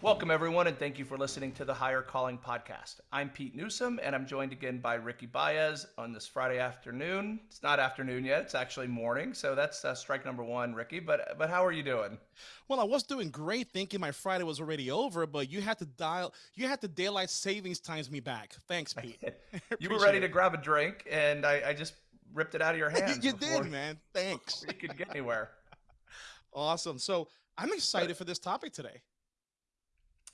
Welcome, everyone, and thank you for listening to the Hire Calling Podcast. I'm Pete Newsome, and I'm joined again by Ricky Baez on this Friday afternoon. It's not afternoon yet; it's actually morning. So that's uh, strike number one, Ricky. But but how are you doing? Well, I was doing great, thinking my Friday was already over, but you had to dial, you had to daylight savings times me back. Thanks, Pete. you were ready it. to grab a drink, and I, I just ripped it out of your hands. you did, man. Thanks. You could get anywhere. awesome. So I'm excited but, for this topic today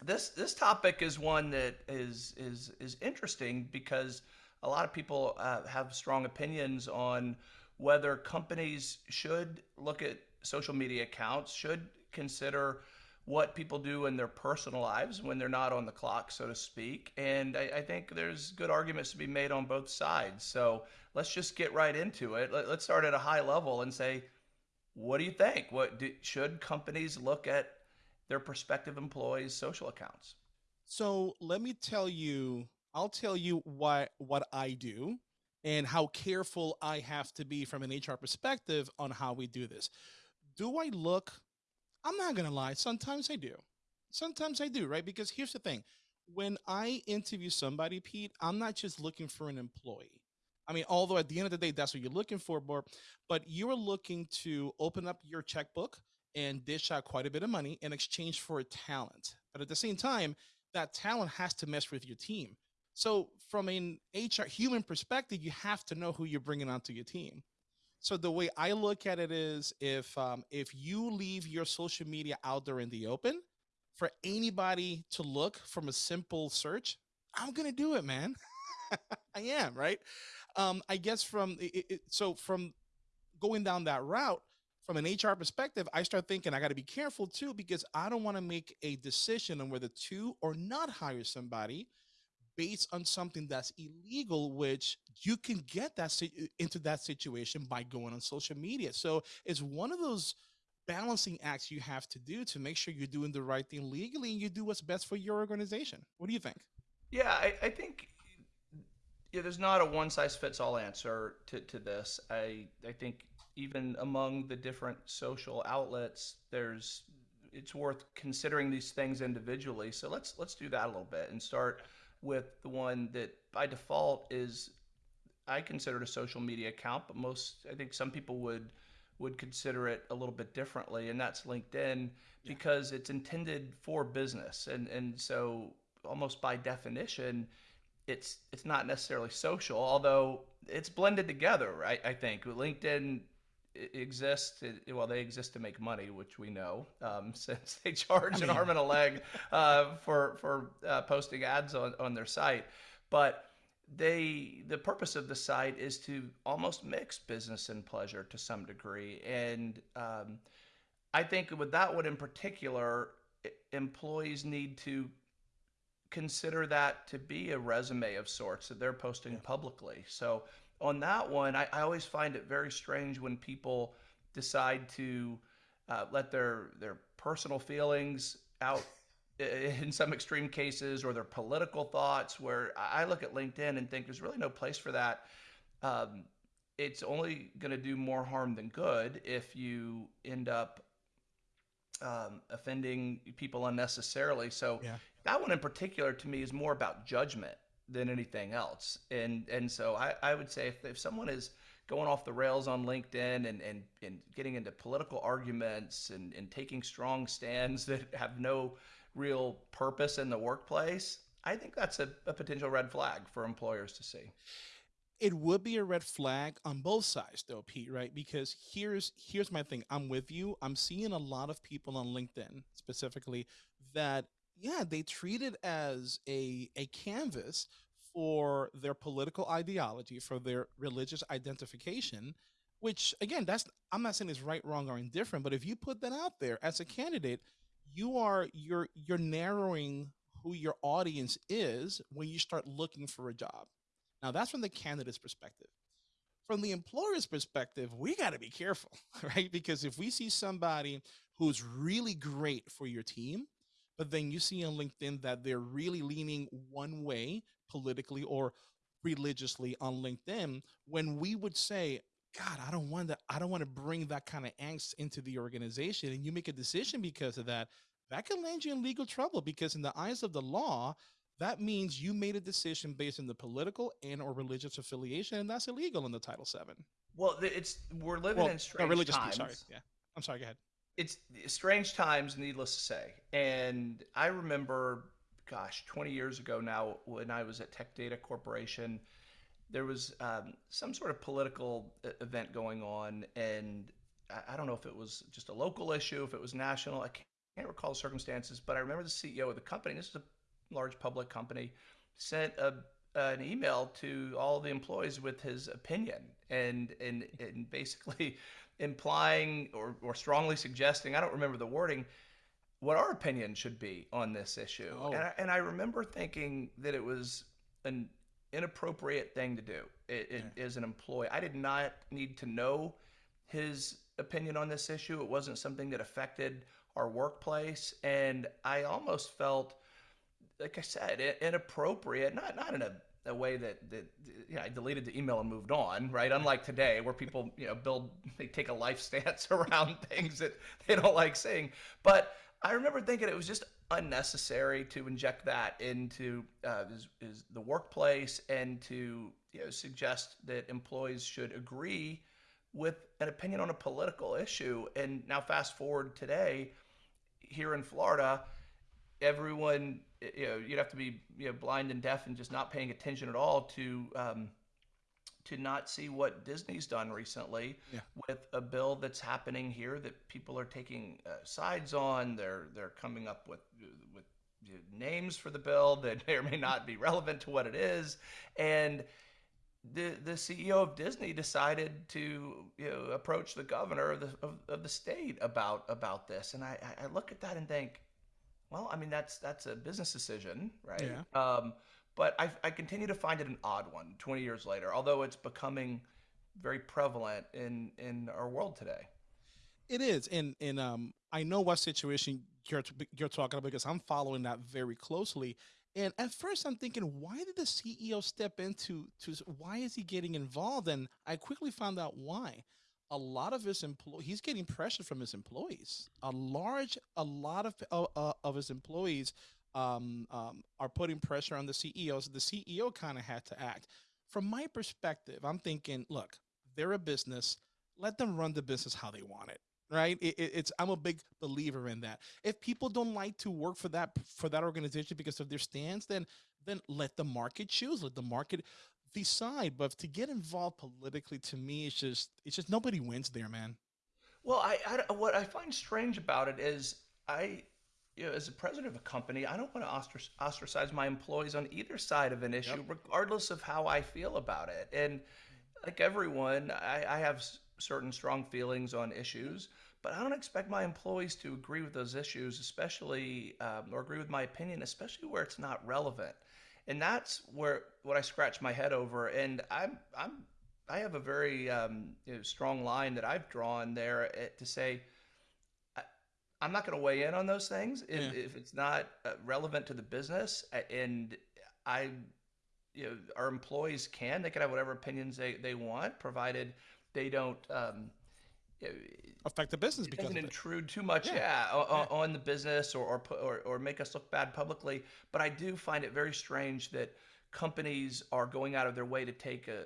this this topic is one that is is is interesting because a lot of people uh, have strong opinions on whether companies should look at social media accounts, should consider what people do in their personal lives when they're not on the clock, so to speak. And I, I think there's good arguments to be made on both sides. So let's just get right into it. Let, us start at a high level and say, what do you think? What do, should companies look at their prospective employees' social accounts. So let me tell you, I'll tell you what what I do and how careful I have to be from an HR perspective on how we do this. Do I look? I'm not gonna lie. Sometimes I do. Sometimes I do, right? Because here's the thing: when I interview somebody, Pete, I'm not just looking for an employee. I mean, although at the end of the day, that's what you're looking for, but you're looking to open up your checkbook and dish out quite a bit of money in exchange for talent. But at the same time, that talent has to mesh with your team. So from an HR human perspective, you have to know who you're bringing onto your team. So the way I look at it is if um, if you leave your social media out there in the open for anybody to look from a simple search, I'm gonna do it, man. I am right. Um, I guess from it, it, so from going down that route, from an HR perspective, I start thinking I got to be careful too because I don't want to make a decision on whether to or not hire somebody based on something that's illegal, which you can get that uh, into that situation by going on social media. So it's one of those balancing acts you have to do to make sure you're doing the right thing legally and you do what's best for your organization. What do you think? Yeah, I, I think yeah, there's not a one size fits all answer to, to this. I I think even among the different social outlets, there's it's worth considering these things individually. So let's let's do that a little bit and start with the one that by default is I consider it a social media account, but most I think some people would would consider it a little bit differently, and that's LinkedIn yeah. because it's intended for business, and and so almost by definition, it's it's not necessarily social, although it's blended together, right? I think LinkedIn exist well they exist to make money which we know um, since they charge I mean, an arm and a leg uh, for for uh, posting ads on, on their site. But they the purpose of the site is to almost mix business and pleasure to some degree. And um, i think with that one in particular employees need to consider that to be a resume of sorts that they're posting yeah. publicly. So on that one, I, I always find it very strange when people decide to uh, let their their personal feelings out in some extreme cases or their political thoughts where i look at linkedin and think there's really no place for that. Um, it's only going to do more harm than good if you end up um, offending people unnecessarily. So yeah. that one in particular to me is more about judgment than anything else. And and so I, I would say if, if someone is going off the rails on LinkedIn and, and, and getting into political arguments and, and taking strong stands that have no real purpose in the workplace, I think that's a, a potential red flag for employers to see. It would be a red flag on both sides though, Pete, right? Because here's here's my thing. I'm with you. I'm seeing a lot of people on LinkedIn specifically that yeah, they treat it as a a canvas for their political ideology, for their religious identification, which again, that's I'm not saying it's right, wrong, or indifferent, but if you put that out there as a candidate, you are you're you're narrowing who your audience is when you start looking for a job. Now that's from the candidate's perspective. From the employer's perspective, we got to be careful, right? Because if we see somebody who's really great for your team, but then you see on LinkedIn that they're really leaning one way politically or religiously on LinkedIn when we would say, God, I don't want to, I don't want to bring that kind of angst into the organization. And you make a decision because of that. that can land you in legal trouble because in the eyes of the law, that means you made a decision based on the political and or religious affiliation, and that's illegal in the Title VII. Well, it's we're living Well, in no, strange religious times. piece. Sorry. Yeah. I'm sorry. Go ahead. It's strange times, needless to say. And I remember, gosh, 20 years ago now, when I was at Tech Data Corporation, there was um, some sort of political e- event going on, and I, I don't know if it was just a local issue, if it was national. I can't, can't recall the circumstances, but I remember the CEO of the company. This is a large public company, sent a an email to all the employees with his opinion and and and basically implying or, or strongly suggesting, I don't remember the wording, what our opinion should be on this issue. Oh. And, I, and I remember thinking that it was an inappropriate thing to do it, it, as an employee. I did not need to know his opinion on this issue. It wasn't something that affected our workplace. And I almost felt, like I said, inappropriate, not, not in a a way that that I deleted the email and moved on, right? Unlike today, where people you know build they take a life stance around things that they don't like saying. But I remember thinking it was just unnecessary to inject that into uh, is, is the workplace and to you know suggest that employees should agree with an opinion on a political issue. And now fast forward today, here in Florida, everyone you know you'd have to be you know blind and deaf and just not paying attention at all to um, to not see what Disney's done recently Yeah. with a bill that's happening here that people are taking uh, sides on. They're they're coming up with with names for the bill that may or may not be relevant to what it is, and the the CEO of Disney decided to you know approach the governor of the of, of the state about about this, and I I I look at that and think, well, I mean that's that's a business decision, right? Yeah. Um, but I I continue to find it an odd one 20 years later, although it's becoming very prevalent in in our world today. It is, and and um, I know what situation you're you're talking about because I'm following that very closely. And at first, I'm thinking, why did the CEO step into to? Why is he getting involved? And I quickly found out why. A lot of his employ he's getting pressure from his employees. A large, a lot of uh, uh, of his employees um, um, are putting pressure on the CEO. So the CEO kind of had to act. From my perspective, I'm thinking, look, they're a business. Let them run the business how they want it right it, it- it's i'm a big believer in that if people don't like to work for that for that organization because of their stance then then let the market choose let the market decide but to get involved politically to me it's just it's just nobody wins there man Well, I, I what I find strange about it is I, you know, as a president of a company, I don't want to ostracize my employees on either side of an issue, regardless of how I feel about it. And like everyone, I, I have certain strong feelings on issues, but I don't expect my employees to agree with those issues, especially um, or agree with my opinion, especially where it's not relevant. And that's where what I scratch my head over. And I'm I'm I have a very um, you know, strong line that I've drawn there eh, to say I, I'm not going to weigh in on those things if, Yeah. if it's not uh, relevant to the business. And I, you know, our employees can they can have whatever opinions they, they want, provided they don't. Um, affect the business it because doesn't of it. intrude too much, Yeah. yeah, o- on the business or or, or or make us look bad publicly. But I do find it very strange that companies are going out of their way to take a,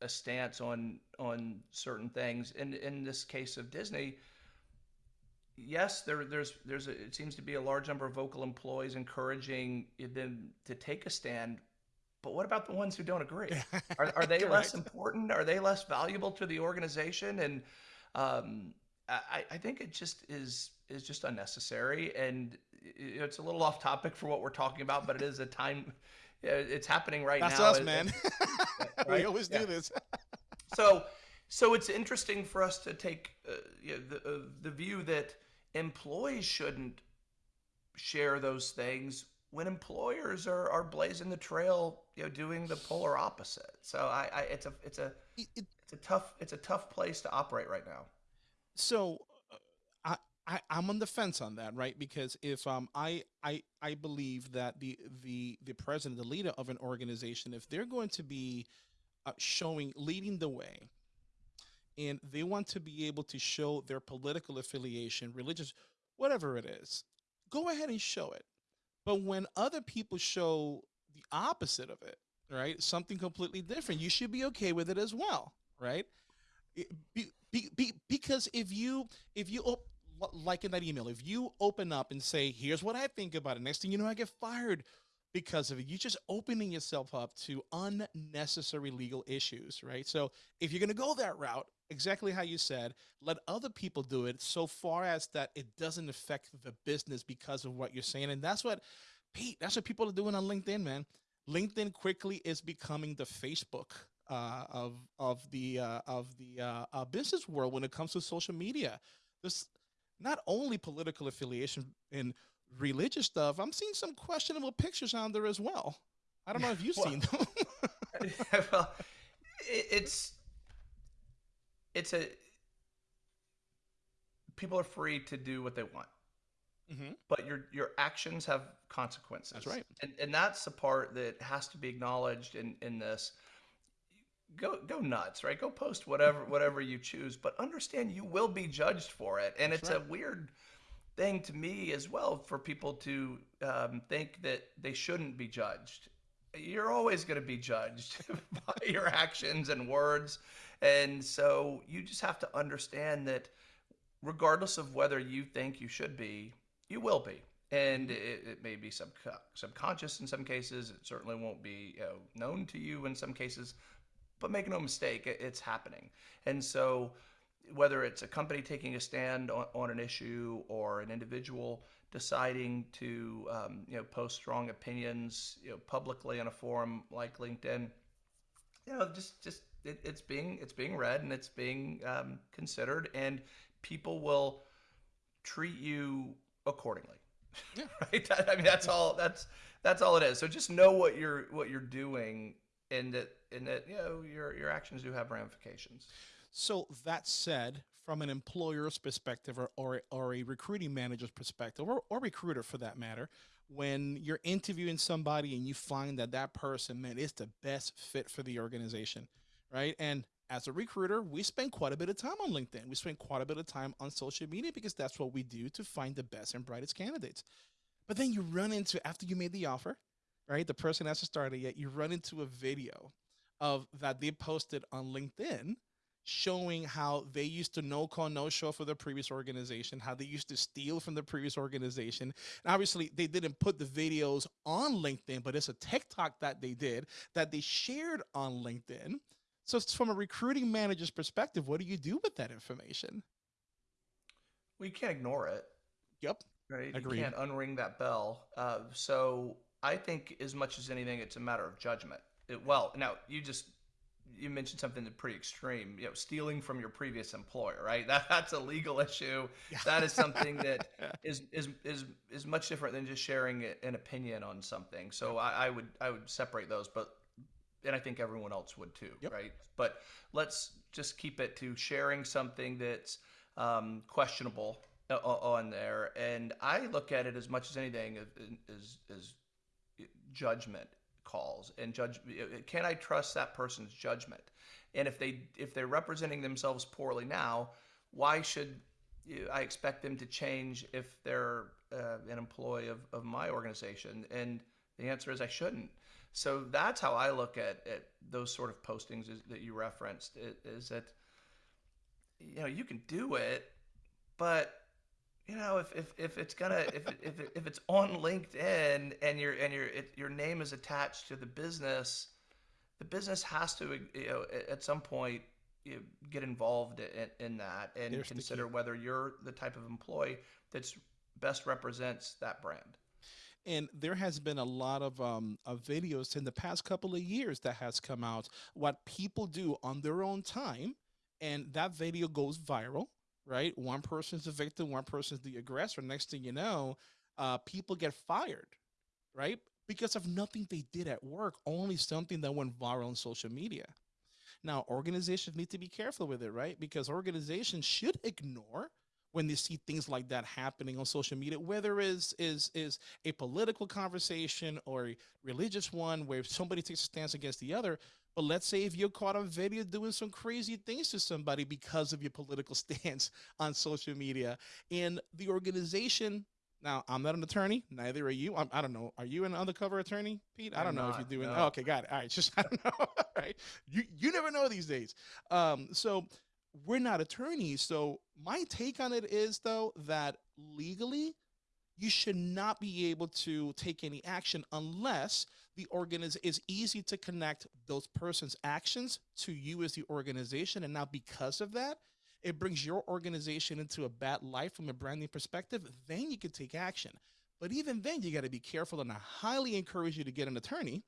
a, a stance on on certain things. And in this case of Disney, yes, there there's there's a, it seems to be a large number of vocal employees encouraging them to take a stand. But what about the ones who don't agree? Are, are they less important? Are they less valuable to the organization? And um, I, I think it just is is just unnecessary, and it's a little off topic for what we're talking about, but it is a time. It's happening right that's now. us and- man we right? always Yeah. do this so so it's interesting for us to take uh, you know, the uh, the view that employees shouldn't share those things when employers are, are blazing the trail you know doing the polar opposite so I, I it's a it's a It- it- it's a tough it's a tough place to operate right now so uh, I, I I'm on the fence on that, right? Because if um I I I believe that the the the president, the leader of an organization, if they're going to be uh, showing leading the way, and they want to be able to show their political affiliation, religious, whatever it is, go ahead and show it. But when other people show the opposite of it, right? Something completely different, you should be okay with it as well, right? Be, be, be, because if you if you op- like in that email, if you open up and say, "Here's what I think about it," next thing you know, I get fired because of it. You're just opening yourself up to unnecessary legal issues, right? So if you're going to go that route, exactly how you said, let other people do it so far as that it doesn't affect the business because of what you're saying. And that's what, Pete, that's what people are doing on LinkedIn, man. LinkedIn quickly is becoming the Facebook uh, of of the uh, of the uh, uh, business world when it comes to social media. There's not only political affiliation and religious stuff. I'm seeing some questionable pictures on there as well. I don't know if you've Well, seen them. well, it, it's it's a people are free to do what they want, Mhm. but your your actions have consequences. That's right. and and that's the part that has to be acknowledged in in this. Go go nuts, right? Go post whatever whatever you choose, but understand you will be judged for it, and That's it's right. a weird thing to me as well for people to um, think that they shouldn't be judged. You're always going to be judged by your actions and words. And so you just have to understand that regardless of whether you think you should be, you will be. And it, it may be sub- subconscious in some cases. It certainly won't be you know, known to you in some cases. But make no mistake, it, it's happening. And so whether it's a company taking a stand on, on an issue or an individual deciding to um, you know post strong opinions you know publicly on a forum like LinkedIn, you know just just it, it's being it's being read and it's being um, considered and people will treat you accordingly. Yeah. right. I mean that's all that's that's all it is. So just know what you're what you're doing and that and that you know your your actions do have ramifications. So that said, from an employer's perspective or, or, or a recruiting manager's perspective, or, or recruiter for that matter, when you're interviewing somebody and you find that that person, man, is the best fit for the organization, right? And as a recruiter, we spend quite a bit of time on LinkedIn. We spend quite a bit of time on social media because that's what we do to find the best and brightest candidates. But then you run into, after you made the offer, right? The person hasn't started yet, you run into a video of that they posted on LinkedIn showing how they used to no call no show for the previous organization how they used to steal from the previous organization and obviously they didn't put the videos on linkedin but it's a tiktok that they did that they shared on linkedin so it's from a recruiting manager's perspective what do you do with that information We can't ignore it. yep Right. Agreed. You can't unring that bell. Uh, so I think as much as anything, it's a matter of judgment. It, well, now you just you mentioned something that's pretty extreme. You know, stealing from your previous employer, right? That that's a legal issue. That is something that is is is is much different than just sharing an opinion on something. So I, I would I would separate those, but and I think everyone else would too, Yep. right? But let's just keep it to sharing something that's um, questionable on there. And I look at it as much as anything as as, as judgment calls and judge. Can I trust that person's judgment? And if they if they're representing themselves poorly now, why should I expect them to change if they're uh, an employee of, of my organization? And the answer is I shouldn't. So that's how I look at, at those sort of postings is, that you referenced. i- Is that you know you can do it, but you know if, if, if it's gonna if, if, if it's on LinkedIn and your and your it, your name is attached to the business, the business has to you know at- some point you know, get involved in, in that and There's the consider whether you're the type of employee that's best represents that brand. and there has been a lot of um of videos in the past couple of years that has come out what people do on their own time and that video goes viral right? One person's the victim one person's the aggressor. Next thing you know uh people get fired right? Because of nothing they did at work only something that went viral on social media. Now organizations need to be careful with it right? Because organizations should ignore when they see things like that happening on social media whether is is is a political conversation or a religious one where somebody takes a stance against the other but let's say if you're caught on video doing some crazy things to somebody because of your political stance on social media and the organization Now, I'm not an attorney. Neither are you. I'm, I do not know. Are you an undercover attorney, Pete? I don't I'm know if you're doing. no. Oh, okay, got it. All right, just I don't know. right? You you never know these days. Um, so we're not attorneys. So my take on it is though that legally, you should not be able to take any action unless the organization is easy to connect those persons' actions to you as the organization, and now because of that it brings your organization into a bad light from a branding perspective, then you can take action. But even then, you got to be careful, and I highly encourage you to get an attorney,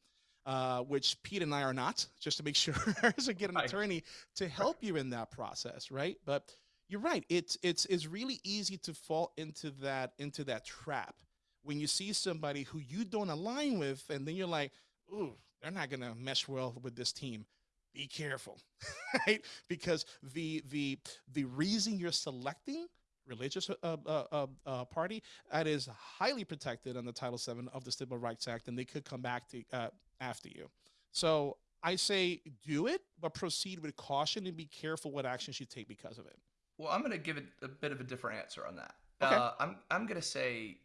uh, which Pete and I are not, just to make sure. so get an Right. attorney to help you in that process, right? But you're right. It's it's it's really easy to fall into that into that trap when you see somebody who you don't align with, and then you're like, "Ooh, they're not gonna mesh well with this team." Be careful, right? Because the the the reason you're selecting religious uh, uh, uh, uh, party that is highly protected under Title VII of the Civil Rights Act, and they could come back to uh, after you. So I say do it, but proceed with caution and be careful what actions you take because of it. Well, I'm going to give it a bit of a different answer on that. Okay. Uh, I'm I'm going to say,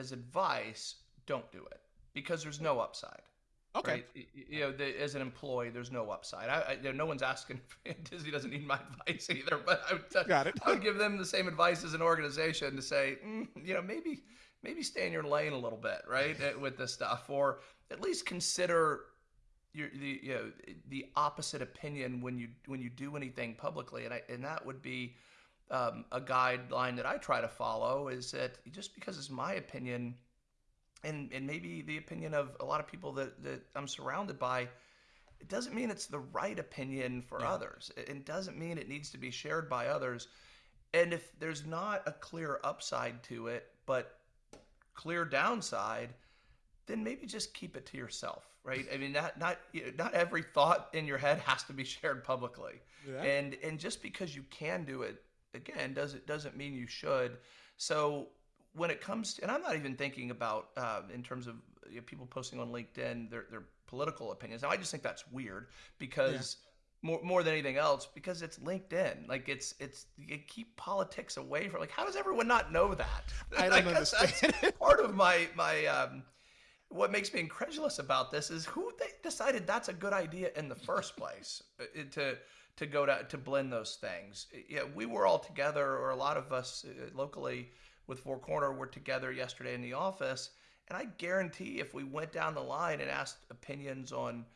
as advice, don't do it because there's no upside. Okay. Right? You know, the, as an employee, there's no upside. I, I, you know, no one's asking. Disney doesn't need my advice either, but I would, Got it. I would give them the same advice as an organization to say, mm, you know, maybe maybe stay in your lane a little bit, right, with this stuff, or at least consider your the you know the opposite opinion when you when you do anything publicly, and I and that would be um, a guideline that I try to follow is that just because it's my opinion, and and maybe the opinion of a lot of people that that I'm surrounded by, it doesn't mean it's the right opinion for Yeah. others. It, it doesn't mean it needs to be shared by others. And if there's not a clear upside to it, but clear downside, then maybe just keep it to yourself, right? I mean, not not you know, not every thought in your head has to be shared publicly Yeah. and and just because you can do it again doesn't doesn't mean you should. So when it comes to and i'm not even thinking about uh, in terms of you know, people posting on linkedin their, their political opinions. Now i just think that's weird because more, more than anything else because it's linkedin. Like it's it's you keep politics away from like how does everyone not know that? I don't that's understand. part of my my um what makes me incredulous about this is who they decided that's a good idea in the first place uh, to to go to to blend those things. Yeah, we were all together, or a lot of us uh, locally with Four Corner were together yesterday in the office, and I guarantee if we went down the line and asked opinions on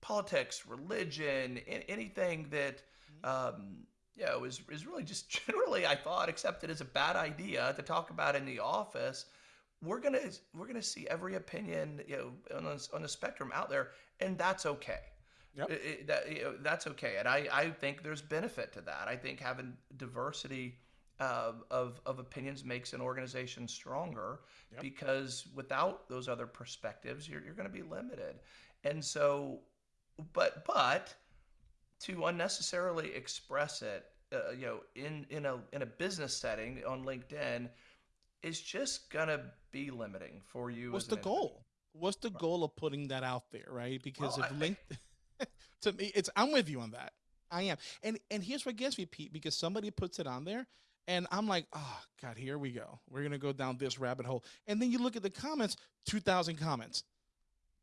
politics, religion, anything that um, you know is is really just generally I thought accepted as a bad idea to talk about in the office we're gonna we're gonna see every opinion you know on the, on the spectrum out there, and that's okay. Yep. It- it- that, you know, that's okay, and I, I think there's benefit to that. I think having diversity uh, of of opinions makes an organization stronger Yep. because without those other perspectives, you're you're going to be limited. And so, but but to unnecessarily express it, uh, you know, in in a in a business setting on LinkedIn is just gonna be limiting for you. What's as the goal? What's the goal of putting that out there, right? Because Well, if I- link to me, it's I'm with you on that. I am. And and here's what gets me, Pete, because somebody puts it on there and I'm like, oh God, here we go. We're gonna go down this rabbit hole. And then you look at the comments, two thousand comments.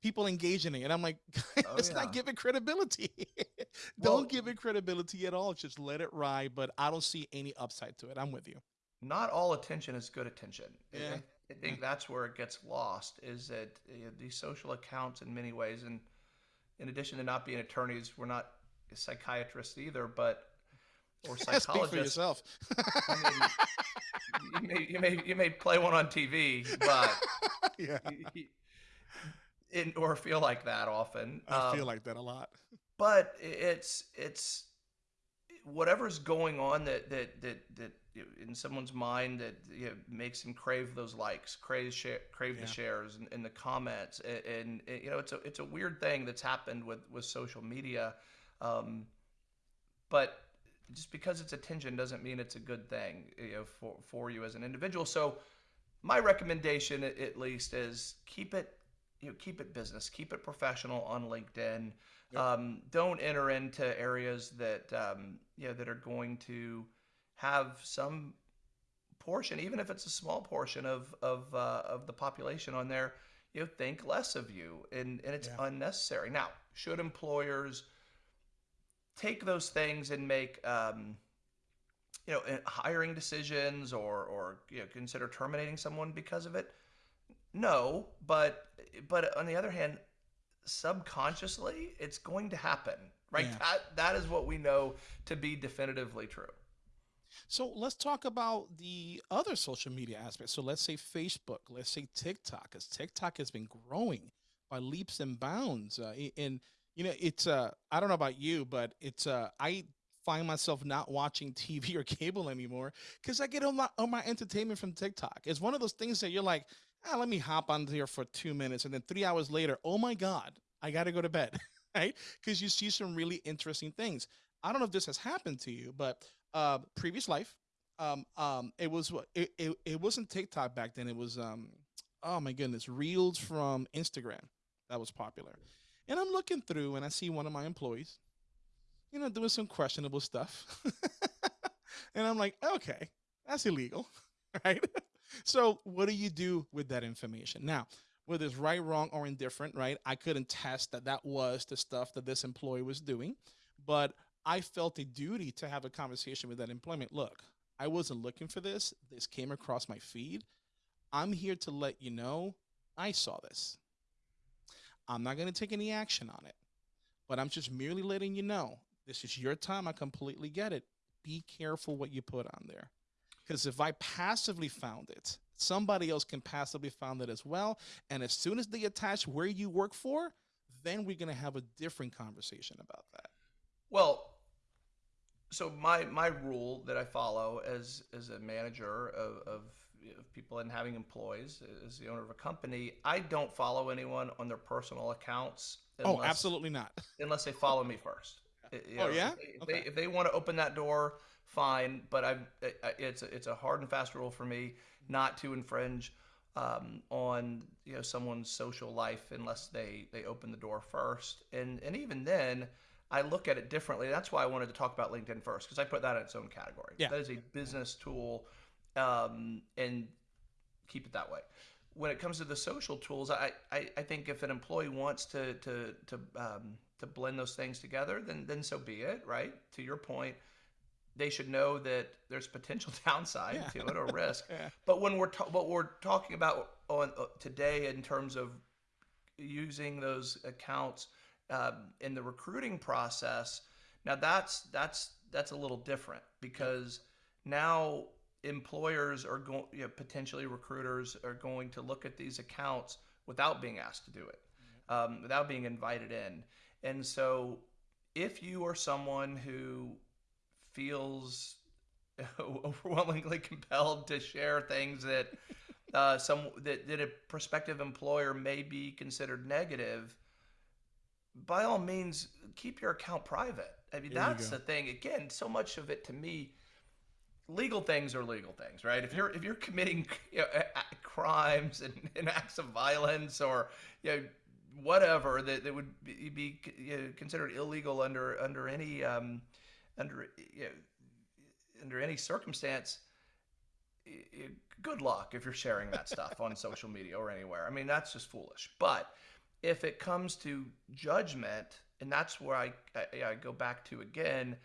People engaging in it. I'm like, Oh, it's yeah. not giving credibility. Don't give it credibility at all. Just let it ride. But I don't see any upside to it. I'm with you. Not all attention is good attention. I- Yeah. I, I think that's where it gets lost. Is that you know, these social accounts in many ways, and in addition to not being attorneys, we're not psychiatrists either, but or psychologists. Speak for yourself. I you may you may you may play one on TV, but yeah. or feel like that often. I Um, feel like that a lot. but it's it's whatever's going on that that that that in someone's mind that you know, makes them crave those likes, crave share, crave Yeah. the shares and, and the comments, and, and, you know it's a it's a weird thing that's happened with with social media, um, but just because it's attention doesn't mean it's a good thing you know for for you as an individual. So my recommendation at, at least is keep it you know keep it business, keep it professional on LinkedIn. Yep. Um, don't enter into areas that um, you know that are going to have some portion, even if it's a small portion of of uh, of the population on there, you know, think less of you, and and it's Yeah. unnecessary. Now, should employers take those things and make um, you know hiring decisions or or you know, consider terminating someone because of it? No, but but on the other hand, subconsciously, it's going to happen, right? Yeah. That that is what we know to be definitively true. So let's talk about the other social media aspects. So let's say Facebook, let's say TikTok, because TikTok has been growing by leaps and bounds. Uh, and you know, it's uh, I don't know about you, but it's uh, I find myself not watching TV or cable anymore because I get all my all my entertainment from TikTok. It's one of those things that you're like, ah, let me hop on here for two minutes, and then three hours later, oh my god, I got to go to bed, right? Because you see some really interesting things. I don't know if this has happened to you, but uh, previous life, um, um, it was it, it, it wasn't TikTok back then. It was um, oh my goodness, Reels from Instagram that was popular. And I'm looking through and I see one of my employees, you know, doing some questionable stuff. and I'm like, okay, that's illegal, right? so what do you do with that information? Now, whether it's right, wrong, or indifferent, right? I couldn't test that that was the stuff that this employee was doing, but I felt a duty to have a conversation with that employment. Look, I wasn't looking for this. This came across my feed. I'm here to let you know I saw this. I'm not going to take any action on it, but I'm just merely letting you know this is your time. I completely get it. Be careful what you put on there. Because if I passively found it, somebody else can passively found it as well. And as soon as they attach where you work for, then we're going to have a different conversation about that. Well, so my my rule that I follow as as a manager of, of, of people and having employees as the owner of a company, I don't follow anyone on their personal accounts. Oh, absolutely not. Unless they follow me first. You Oh, yeah? If they, Okay. if they want to open that door, fine. But I've I- I- it's a, it's a hard and fast rule for me not to infringe um, on you know someone's social life unless they they open the door first. And and even then, I look at it differently. That's why I wanted to talk about LinkedIn first because I put that in its own category. Yeah. That is a business tool, um, and keep it that way. When it comes to the social tools, I, I, I think if an employee wants to to to um, to blend those things together, then then so be it. Right to your point, they should know that there's potential downside Yeah. to it or risk. Yeah. But when we're what we're talking about on uh, today in terms of using those accounts um, in the recruiting process, now that's that's that's a little different because now employers are going, you know, potentially recruiters are going to look at these accounts without being asked to do it, um, without being invited in, and so if you are someone who feels overwhelmingly compelled to share things that uh, some that, that a prospective employer may be considered negative, by all means, keep your account private. I mean, There that's the thing. Again, so much of it to me, legal things are legal things, right? If you're if you're committing you know, crimes and, and acts of violence or you know whatever that, that would be, be you know, considered illegal under under any um, under you know, under any circumstance, good luck if you're sharing that stuff on social media or anywhere. I mean, that's just foolish. But if it comes to judgment, and that's where I, I, I go back to again,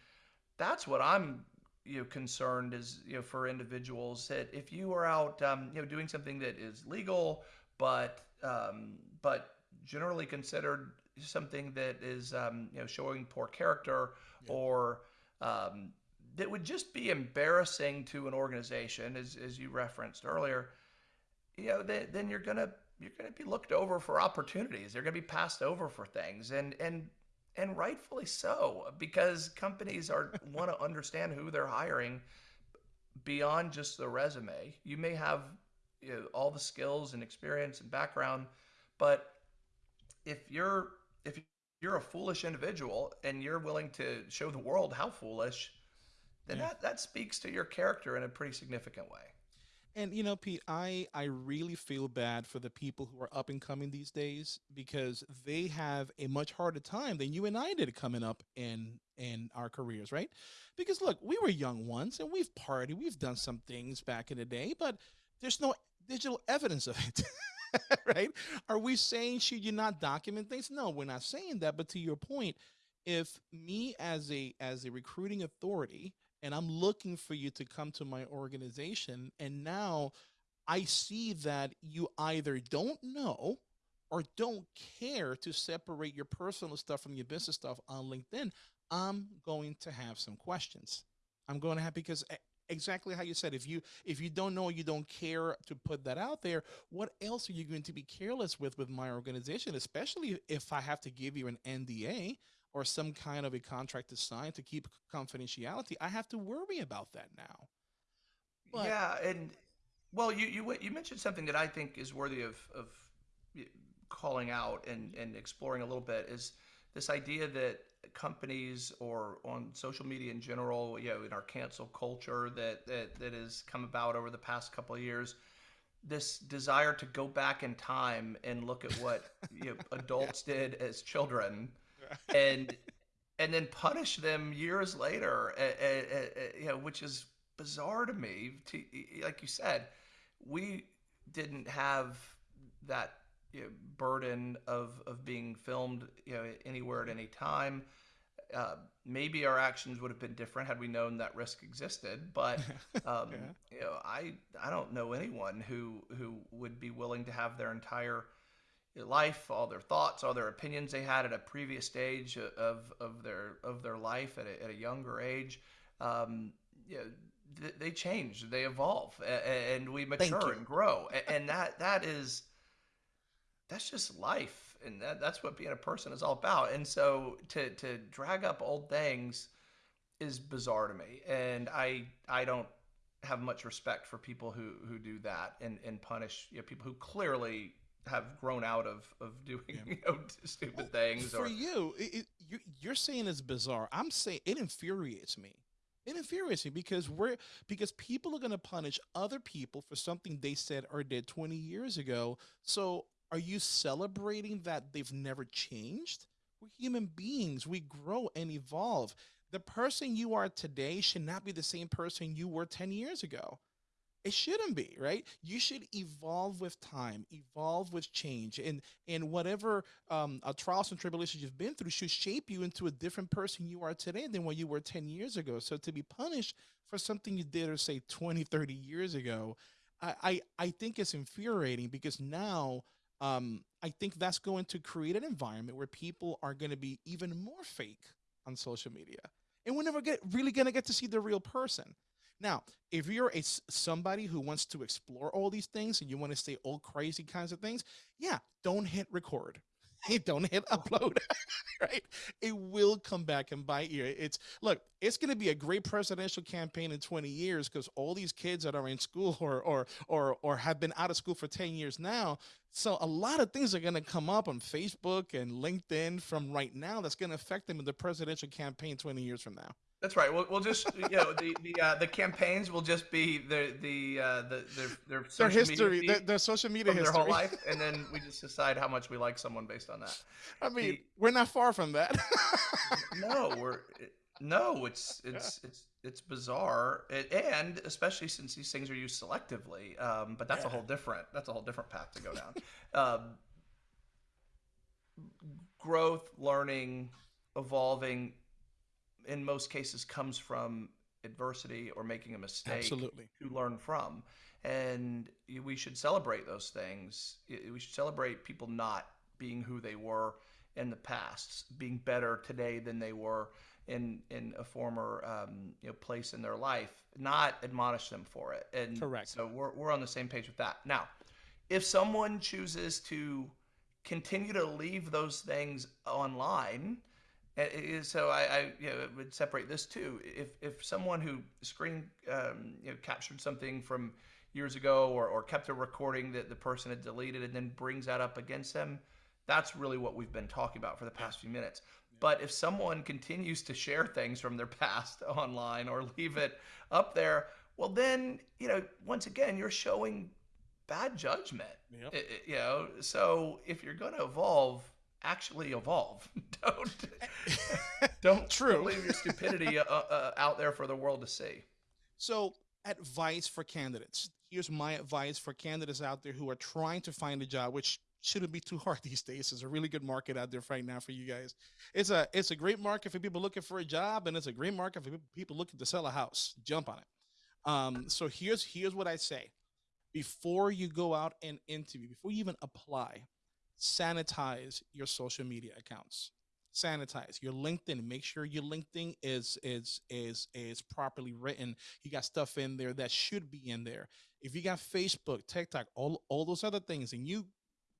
that's what I'm you know concerned is you know for individuals that if you are out um, you know doing something that is legal but um, but generally considered something that is um, you know showing poor character Yeah. or um, that would just be embarrassing to an organization as, as you referenced earlier you know then, then you're gonna you're gonna be looked over for opportunities. They're gonna be passed over for things and and and rightfully so because companies are want to understand who they're hiring beyond just the resume. You may have you know, all the skills and experience and background but if you're if you're a foolish individual and you're willing to show the world how foolish then Yeah. that, that speaks to your character in a pretty significant way And you know, Pete, I I really feel bad for the people who are up and coming these days because they have a much harder time than you and I did coming up in in our careers, right? Because look, we were young once and we've partied, we've done some things back in the day, but there's no digital evidence of it. right? Are we saying should you not document things? No, we're not saying that. But to your point, if me as a as a recruiting authority and I'm looking for you to come to my organization and now I see that you either don't know or don't care to separate your personal stuff from your business stuff on LinkedIn, I'm going to have some questions. I'm going to have because exactly how you said if you if you don't know you don't care to put that out there what else are you going to be careless with with my organization especially if i have to give you an nda or some kind of a contract to sign to keep confidentiality, I have to worry about that now. But Yeah, and well, you you you mentioned something that I think is worthy of of calling out and and exploring a little bit is this idea that companies or on social media in general, you know, in our cancel culture that that that has come about over the past couple of years, this desire to go back in time and look at what you know, yeah, adults did as children and and then punish them years later, eh, you know, which is bizarre to me. To, like you said, we didn't have that you know, burden of of being filmed, you know, anywhere at any time. Uh, maybe our actions would have been different had we known that risk existed. But um, yeah, you know, I I don't know anyone who who would be willing to have their entire life, all their thoughts, all their opinions they had at a previous stage of, of their of their life at a, at a younger age. Um, you know, th- they change, they evolve, and we mature and grow, and that that is that's just life, and that, that's what being a person is all about. And so to to drag up old things is bizarre to me, and I I don't have much respect for people who who do that and and punish you know, people who clearly have grown out of of doing Yeah. you know Well, stupid things for or you, it, it, you you're saying it's bizarre. I'm saying it infuriates me. It infuriates me because we're because people are going to punish other people for something they said or did 20 years ago. So are you celebrating that they've never changed? We're human beings. We grow and evolve. The person you are today should not be the same person you were 10 years ago. It shouldn't be, right? You should evolve with time, evolve with change, and and whatever um, uh, trials and tribulations you've been through should shape you into a different person you are today than what you were 10 years ago. So to be punished for something you did or say 20, 30 years ago, I I, I think it's infuriating because now um, I think that's going to create an environment where people are going to be even more fake on social media, and we're never get really going to get to see the real person. Now, if you're a somebody who wants to explore all these things and you want to say all crazy kinds of things, yeah, don't hit record. don't hit upload, right? It will come back and bite you. It's look, it's going to be a great presidential campaign in 20 years because all these kids that are in school or or or or have been out of school for 10 years now. So a lot of things are going to come up on Facebook and LinkedIn from right now that's going to affect them in the presidential campaign 20 years from now. That's right. We'll, we'll just you know the the uh, the campaigns will just be the the uh, the their, their Their social media history, their, their social media from their whole life and then we just decide how much we like someone based on that. I mean, the we're not far from that. no we're no it's it's it's it's bizarre it, and especially since these things are used selectively um, but that's a whole different that's a whole different path to go down. Um, growth, learning, evolving in most cases comes from adversity or making a mistake absolutely. to learn from. And we should celebrate those things. We should celebrate people not being who they were in the past, being better today than they were in in a former um, you know place in their life. Not admonish them for it. And Correct. so we're we're on the same page with that. Now, if someone chooses to continue to leave those things online uh, so I, I you know would separate this too if if someone who screen um, you know captured something from years ago or, or kept a recording that the person had deleted and then brings that up against them that's really what we've been talking about for the past few minutes but if someone continues to share things from their past online or leave it up there well then you know once again you're showing bad judgment. Yep. You know, so if you're going to evolve, actually evolve. don't don't True. leave your stupidity uh, uh, out there for the world to see. So, advice for candidates. Here's my advice for candidates out there who are trying to find a job, which shouldn't be too hard these days. There's a really good market out there right now for you guys. It's a it's a great market for people looking for a job, and it's a great market for people looking to sell a house. Jump on it. Um, so here's here's what I say: before you go out and interview, before you even apply, sanitize your social media accounts. Sanitize your linkedin. Make sure your linkedin is is is is properly written. You got stuff in there that should be in there. If you got facebook tiktok all all those other things and you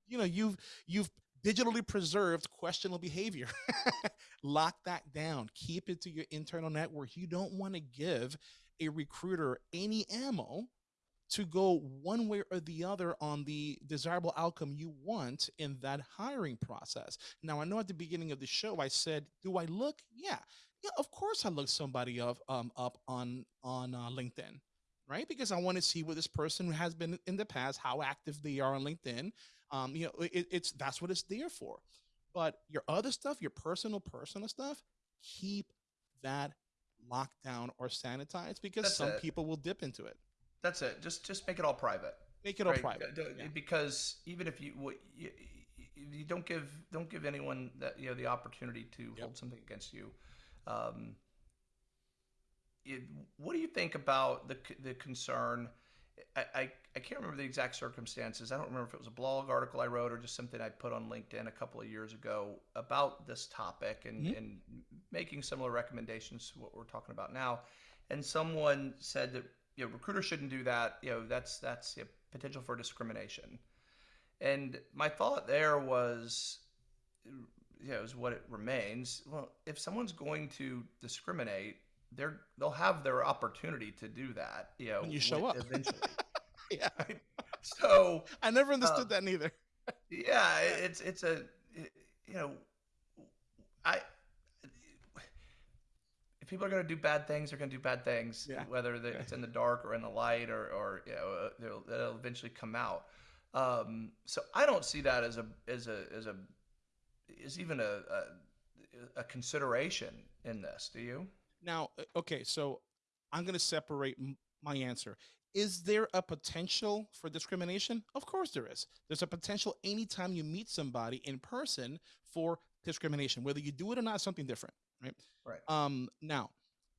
you know you've you've digitally preserved questionable behavior lock that down. Keep it to your internal network. You don't want to give a recruiter any ammo to go one way or the other on the desirable outcome you want in that hiring process. Now, I know at the beginning of the show I said, "Do I look?" Yeah, yeah. Of course, I look somebody up um, up on on uh, LinkedIn, right? Because I want to see what this person has been in the past, how active they are on LinkedIn. Um, you know, it, it's that's what it's there for. But your other stuff, your personal personal stuff, keep that locked down or sanitized because That's some it. people will dip into it. That's it. Just just make it all private. Make it all right? private. Yeah. Because even if you, you you don't give don't give anyone that you know the opportunity to Yep. hold something against you. Um, it, what do you think about the the concern? I, I, I can't remember the exact circumstances. I don't remember if it was a blog article I wrote or just something I put on LinkedIn a couple of years ago about this topic and, Mhm. and making similar recommendations to what we're talking about now. And someone said that you know recruiters shouldn't do that. You know that's that's you know, potential for discrimination. And my thought there was, you know, is what it remains. Well, if someone's going to discriminate, they're they'll have their opportunity to do that. You know, When you show up. eventually. yeah. so I never understood Um, that neither. yeah, it's it's a you know, I if people are going to do bad things, they're going to do bad things, Yeah. whether the- Okay. it's in the dark or in the light, or or you know, uh, they'll, they'll eventually come out. Um, so I don't see that as a as a as a is even a, a a consideration in this. Do you? Now, uh, okay, so I'm going to separate my answer. Is there a potential for discrimination? Of course there is. There's a potential anytime you meet somebody in person for discrimination, whether you do it or not, something different, right? Right. Um, now,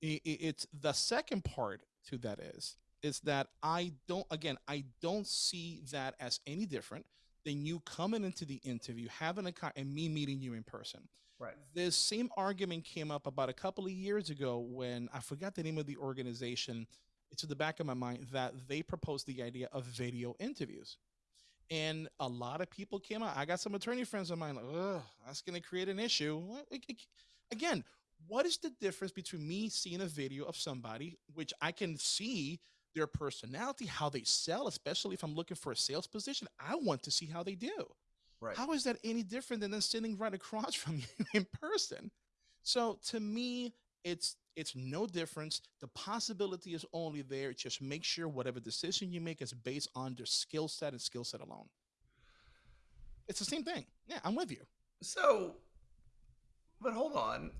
i- i- it's the second part to that is is that I don't again I don't see that as any different than you coming into the interview, having a con- and me meeting you in person Right. this same argument came up about a couple of years ago when I forgot the name of the organization. It's in the back of my mind that they proposed the idea of video interviews. And a lot of people came out. I got some attorney friends of mine like, ugh, that's going to create an issue. It- it- Again, what is the difference between me seeing a video of somebody, which I can see their personality, how they sell, especially if I'm looking for a sales position? I want to see how they do. Right. How is that any different than them sitting right across from you in person? So to me, it's it's no difference. The possibility is only there. Just make sure whatever decision you make is based on their skill set and skill set alone. It's the same thing. Yeah, I'm with you. So, but hold on.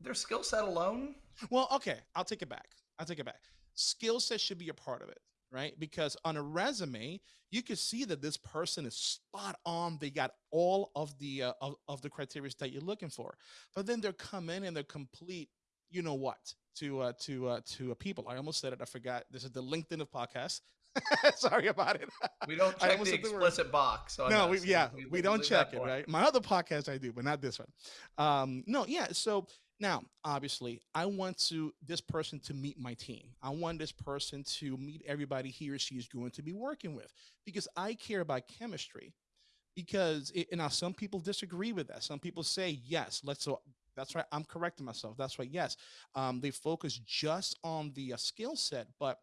Their skill set alone. Well, okay, I'll take it back. I'll take it back. Skill set should be a part of it, right? Because on a resume, you can see that this person is spot on. They got all of the uh, of, of the criteria that you're looking for. But then they're come in and they're complete, you know what, to uh to uh to uh, people. I almost said it. I forgot. This is the LinkedIn of podcasts. Sorry about it. We don't check the said the explicit box. On no, we, yeah, we, don't check it, blank. right? My other podcast I do, but not this one. Um, no, yeah. So now, obviously, I want to this person to meet my team. I want this person to meet everybody he or she is going to be working with because I care about chemistry. Because it, now some people disagree with that. Some people say yes, let's. So that's right. I'm correcting myself. That's right. Yes, um, they focus just on the uh, skill set, but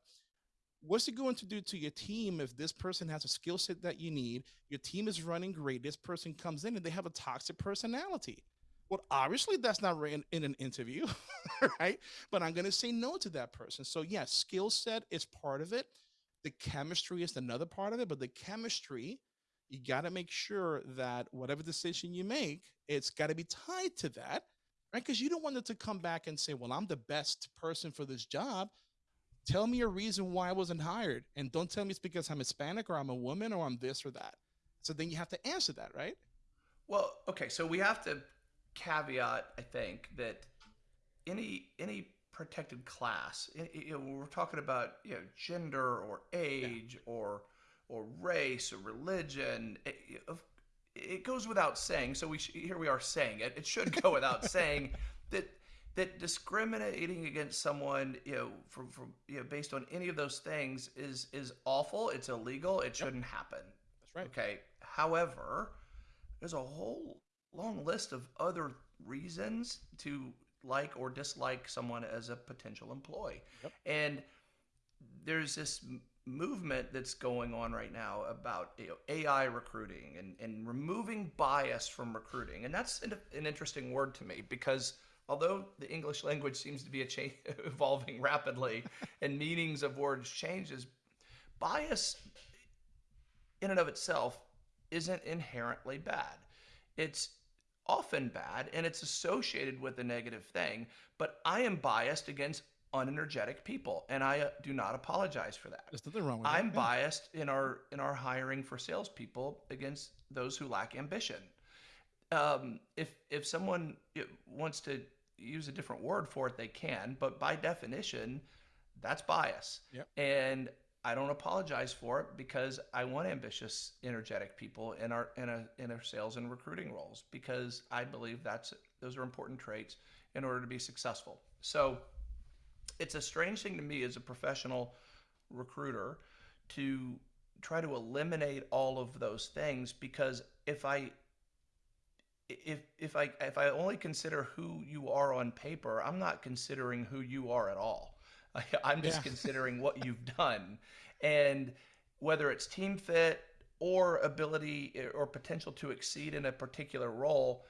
what's it going to do to your team if this person has a skill set that you need your team is running great this person comes in and they have a toxic personality Well, obviously that's not in, in an interview, right? But I'm going to say no to that person. So yes, skill set is part of it. The chemistry is another part of it, but the chemistry, you got to make sure that whatever decision you make, it's got to be tied to that, right? Because you don't want them to come back and say, "Well, I'm the best person for this job." Tell me a reason why I wasn't hired, and don't tell me it's because I'm Hispanic or I'm a woman or I'm this or that. So then you have to answer that, right? Well, okay, so we have to caveat, I think, that any any protected class, i- i- you know, when we're talking about you know gender or Yeah. age or or race or religion, it, it goes without saying. So we sh- here we are saying it. It should go without saying that that discriminating against someone, you know, from from you know based on any of those things is is awful. It's illegal. It shouldn't happen. That's right. Okay. However, there's a whole long list of other reasons to like or dislike someone as a potential employee. Yep. And there's this movement that's going on right now about you know, AI recruiting and, and removing bias from recruiting. And that's an, an interesting word to me because although the English language seems to be a cha- evolving rapidly and meanings of words changes, bias in and of itself isn't inherently bad. It's often bad and it's associated with a negative thing, but I am biased against unenergetic people and I uh, do not apologize for that. There's nothing wrong with I'm that. biased in our in our hiring for salespeople against those who lack ambition. Um, if if someone wants to use a different word for it, they can, but by definition, that's bias. Yep. And I don't apologize for it because I want ambitious, energetic people in our in a in our sales and recruiting roles because I believe that's those are important traits in order to be successful. So it's a strange thing to me as a professional recruiter to try to eliminate all of those things because if I if if I if I only consider who you are on paper, I'm not considering who you are at all. I, I'm just Yeah. considering what you've done, and whether it's team fit or ability eh, or potential to exceed in a particular role,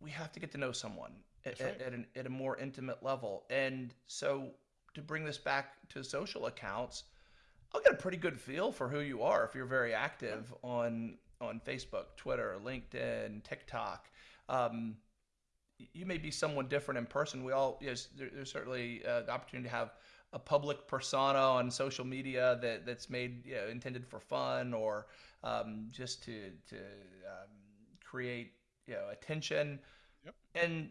we have to get to know someone at, right. at, an, at a more intimate level. And so, to bring this back to social accounts, I'll get a pretty good feel for who you are if you're very active on on Facebook, Twitter, LinkedIn, TikTok. Um, you may be someone different in person. We all yes, there, there's certainly uh, the opportunity to have a public persona on social media that that's made you know, intended for fun or um, just to to um, create you know attention. Yep. And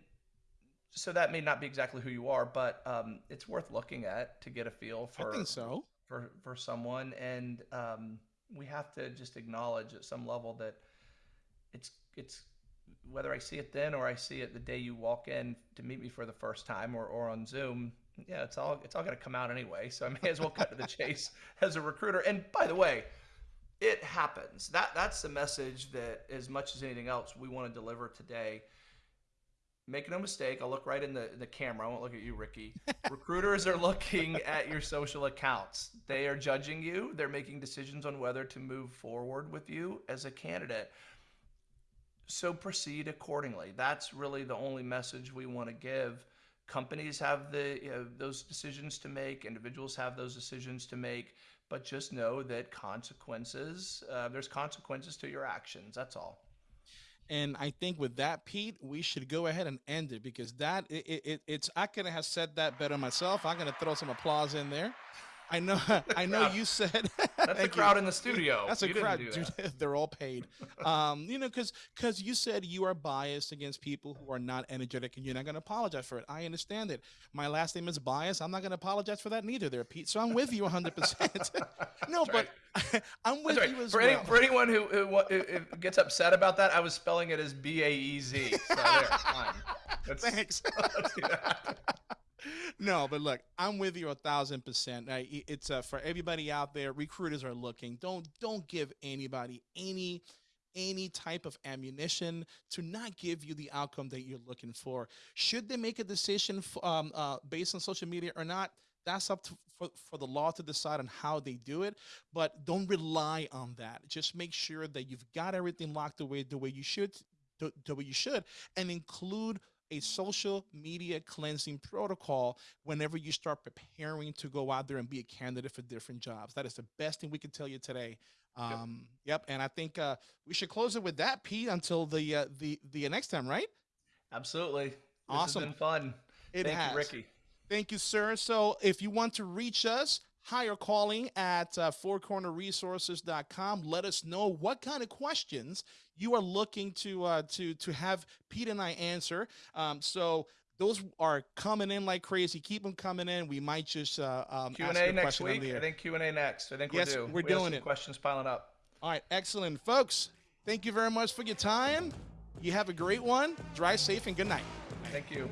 so that may not be exactly who you are, but um, it's worth looking at to get a feel I for think so. for for someone, and um, we have to just acknowledge at some level that it's it's whether I see it then or I see it the day you walk in to meet me for the first time or, or on Zoom. Yeah, it's all it's all going to come out anyway. So I may as well cut to the chase as a recruiter. And by the way, it happens. That that's the message that as much as anything else we want to deliver today. Make no mistake, I'll look right in the, the camera. I won't look at you, Ricky. Recruiters are looking at your social accounts. They are judging you. They're making decisions on whether to move forward with you as a candidate. So proceed accordingly. That's really the only message we want to give. Companies have the you know, those decisions to make. Individuals have those decisions to make. But just know that consequences. Uh, there's consequences to your actions. That's all. And I think with that, Pete, we should go ahead and end it because that it, it, it- it's I couldn't have said that better myself. I'm gonna throw some applause in there. I know I know you said That's the Thank you. crowd in the studio. That's a You didn't crowd, do dude. They're all paid. Um, you know, because because you said you are biased against people who are not energetic, and you're not going to apologize for it. I understand it. My last name is bias. I'm not going to apologize for that neither, there, Pete. So I'm with you 100. percent No, That's but I'm with That's right. you as For, well. any, for anyone who, who, who- gets upset about that, I was spelling it as B A E Z. So there, fine. Let's- Thanks. No, but look, I'm with you a thousand percent. It's uh, for everybody out there. Recruiters are looking. Don't don't give anybody any any type of ammunition to not give you the outcome that you're looking for. Should they make a decision um, uh, based on social media or not? That's up to, for, for the law to decide on how they do it. But don't rely on that. Just make sure that you've got everything locked away the way you should th- that what you should, and include a social media cleansing protocol whenever you start preparing to go out there and be a candidate for different jobs. That is the best thing we can tell you today. Um, yep. And I think uh, we should close it with that, Pete, until the uh, the the next time, right? Absolutely. This Awesome. Fun. It Thank has. you, Ricky. Thank you, sir. So if you want to reach us, hire calling at uh, fourcornerresources.com. Let us know what kind of questions you are looking to uh, to to have Pete and I answer. Um, so those are coming in like crazy. Keep them coming in. We might just uh, um, Q ask and A next question week. I think Q and A next. I think Yes, we're due. we're We doing it. Questions piling up. All right, excellent, folks. Thank you very much for your time. You have a great one. Drive safe and good night. Thank you.